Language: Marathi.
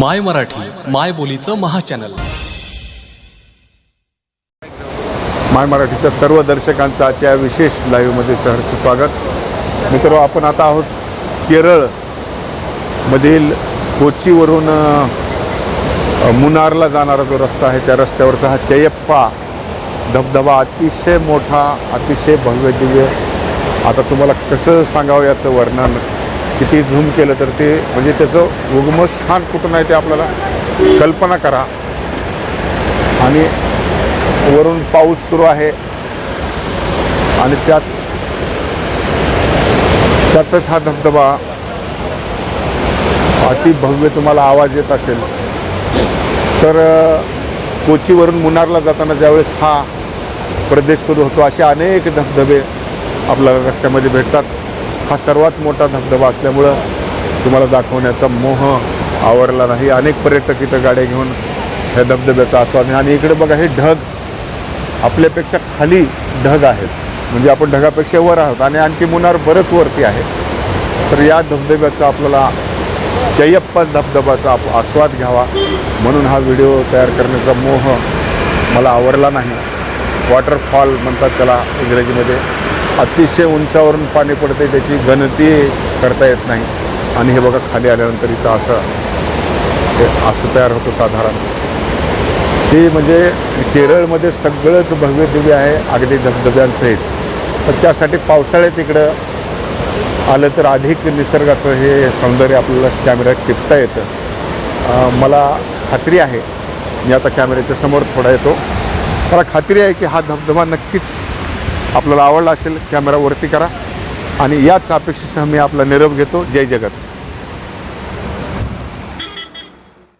माय मराठी माय बोलीचं महाचॅनल. माय मराठीच्या सर्व दर्शकांचं आजच्या विशेष लाईव्हमध्ये सहर्ष स्वागत. मित्र आपण आता आहोत केरळ मधील कोचीवरून मुनारला जाणारा जो रस्ता आहे त्या रस्त्यावरचा हा चयप्पा धबधबा अतिशय मोठा अतिशय भव्य दिव्य. आता तुम्हाला कसं सांगावं याचं वर्णन किती झूम केलं तर ते म्हणजे त्याचं उगमस्थान कुठून आहे ते आपल्याला कल्पना करा. आणि वरून पाऊस सुरू आहे. आणि त्यात त्यातच हा धबधबा अति भव्य तुम्हाला आवाज येत असेल. तर कोचीवरून मुन्नारला जाताना ज्यावेळेस हा प्रदेश सुरू होतो असे अनेक धबधबे आपल्याला रस्त्यामध्ये भेटतात. हा सर्वात मोठा धबधबा असल्यामुळं तुम्हाला दाखवण्याचा मोह आवरला नाही. अनेक पर्यटक इथं गाड्या घेऊन ह्या धबधब्याचा आस्वाद नाही आणि इकडे बघा हे ढग आपल्यापेक्षा खाली ढग आहेत. म्हणजे आपण ढगापेक्षा वर आहोत आणि आणखी मुनार बरंच वरती आहे. तर या धबधब्याचा आपल्याला जयप्पा धबधब्याचा आप आस्वाद घ्यावा म्हणून हा व्हिडिओ तयार करण्याचा मोह मला आवरला नाही. वॉटरफॉल म्हणतात त्याला इंग्रजीमध्ये. अतिशय उंचावरून पाणी पडते त्याची गणती करता येत नाही. आणि हे बघा खाली आल्यानंतर इथं असं असं तयार होतं साधारण. ते म्हणजे केरळमध्ये सगळंच भव्य दिव्य आहे अगदी धबधब्यांसहित. तर त्यासाठी पावसाळ्यात इकडं आलं तर अधिक निसर्गाचं हे सौंदर्य आपल्याला कॅमेऱ्यात टिपता येतं. मला खात्री आहे. मी आता कॅमेऱ्याच्या समोर थोडा येतो. मला खात्री आहे की हा धबधबा नक्कीच आपल्याला आवडला असेल कॅमेरा वरती करा. आणि याच अपेक्षेसह मी आपला निरोप घेतो. जय जगत.